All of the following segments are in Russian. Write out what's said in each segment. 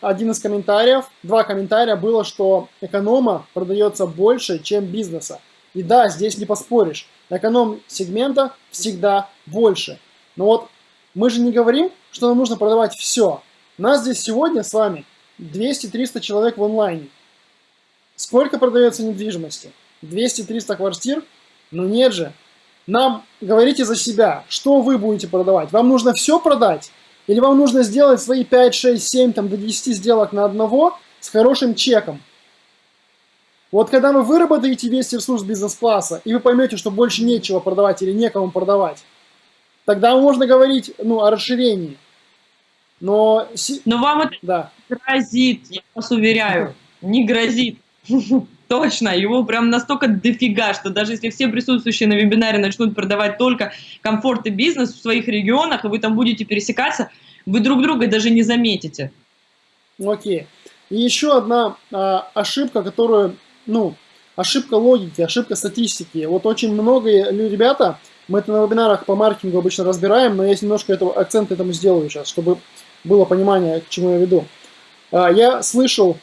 один из комментариев, два комментария было, что эконома продается больше, чем бизнеса. И да, здесь не поспоришь. Эконом-сегмента всегда больше. Но вот мы же не говорим, что нам нужно продавать все. Нас здесь сегодня с вами 200-300 человек в онлайне. Сколько продается недвижимости? 200-300 квартир? Ну нет же. Нам говорите за себя, что вы будете продавать. Вам нужно все продать? Или вам нужно сделать свои 5, 6, 7, там, до 10 сделок на одного с хорошим чеком? Вот когда вы выработаете весь ресурс бизнес-класса, и вы поймете, что больше нечего продавать или некому продавать, тогда можно говорить ну, о расширении. Но, Но вам это да. грозит, я вас уверяю, не грозит. Точно, его прям настолько дофига, что даже если все присутствующие на вебинаре начнут продавать только комфорт и бизнес в своих регионах, и вы там будете пересекаться, вы друг друга даже не заметите. Окей. И еще одна а, ошибка, которую, ну, ошибка логики, ошибка статистики. Вот очень много ребята, мы это на вебинарах по маркетингу обычно разбираем, но я немножко этого, акцент этому сделаю сейчас, чтобы было понимание, к чему я веду. А, я слышал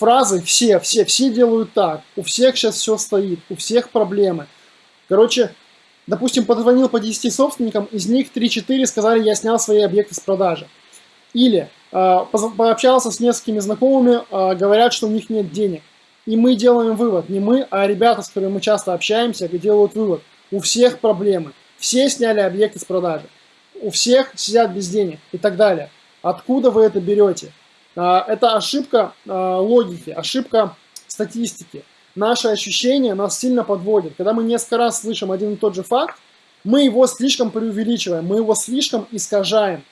фразы все, все, все делают так, у всех сейчас все стоит, у всех проблемы. Короче, допустим, позвонил по 10 собственникам, из них 3-4 сказали, я снял свои объекты с продажи. Или э, пообщался с несколькими знакомыми, э, говорят, что у них нет денег. И мы делаем вывод, не мы, а ребята, с которыми мы часто общаемся, делают вывод. У всех проблемы. Все сняли объекты с продажи. У всех сидят без денег и так далее. Откуда вы это берете? А, это ошибка а, логики, ошибка статистики. Наши ощущения нас сильно подводят. Когда мы несколько раз слышим один и тот же факт, мы его слишком преувеличиваем, мы его слишком искажаем.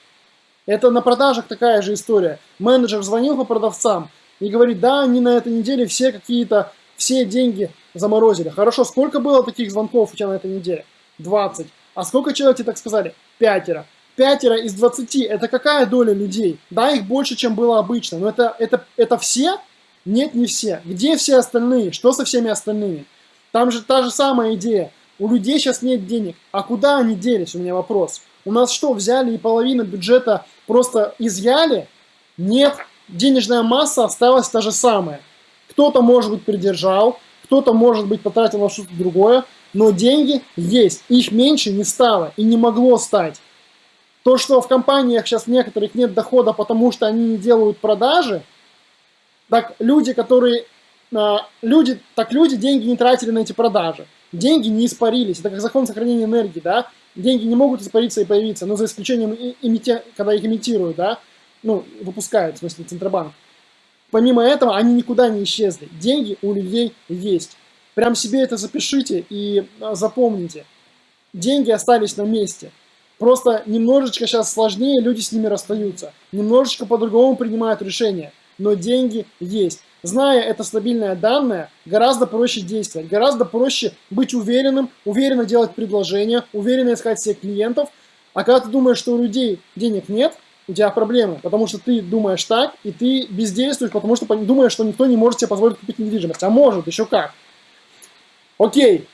Это на продажах такая же история. Менеджер звонил по продавцам и говорит, да, они на этой неделе все какие-то, все деньги заморозили. Хорошо, сколько было таких звонков у тебя на этой неделе? 20. А сколько человек тебе так сказали? Пятеро пятеро из 20 это какая доля людей? Да, их больше, чем было обычно, но это, это, это все? Нет, не все. Где все остальные? Что со всеми остальными? Там же та же самая идея. У людей сейчас нет денег. А куда они делись, у меня вопрос. У нас что, взяли и половину бюджета просто изъяли? Нет. Денежная масса осталась та же самая. Кто-то, может быть, придержал, кто-то, может быть, потратил на что-то другое, но деньги есть. Их меньше не стало и не могло стать. То, что в компаниях сейчас некоторых нет дохода, потому что они не делают продажи, так люди, которые, а, люди, так люди деньги не тратили на эти продажи. Деньги не испарились. Это как закон сохранения энергии, да? Деньги не могут испариться и появиться, но за исключением, имити, когда их имитируют, да? Ну, выпускают, в смысле, Центробанк. Помимо этого, они никуда не исчезли. Деньги у людей есть. Прям себе это запишите и а, запомните. Деньги остались на месте. Просто немножечко сейчас сложнее люди с ними расстаются. Немножечко по-другому принимают решения. Но деньги есть. Зная это стабильное данное, гораздо проще действовать. Гораздо проще быть уверенным, уверенно делать предложения, уверенно искать всех клиентов. А когда ты думаешь, что у людей денег нет, у тебя проблемы, потому что ты думаешь так, и ты бездействуешь, потому что думаешь, что никто не может себе позволить купить недвижимость. А может, еще как. Окей,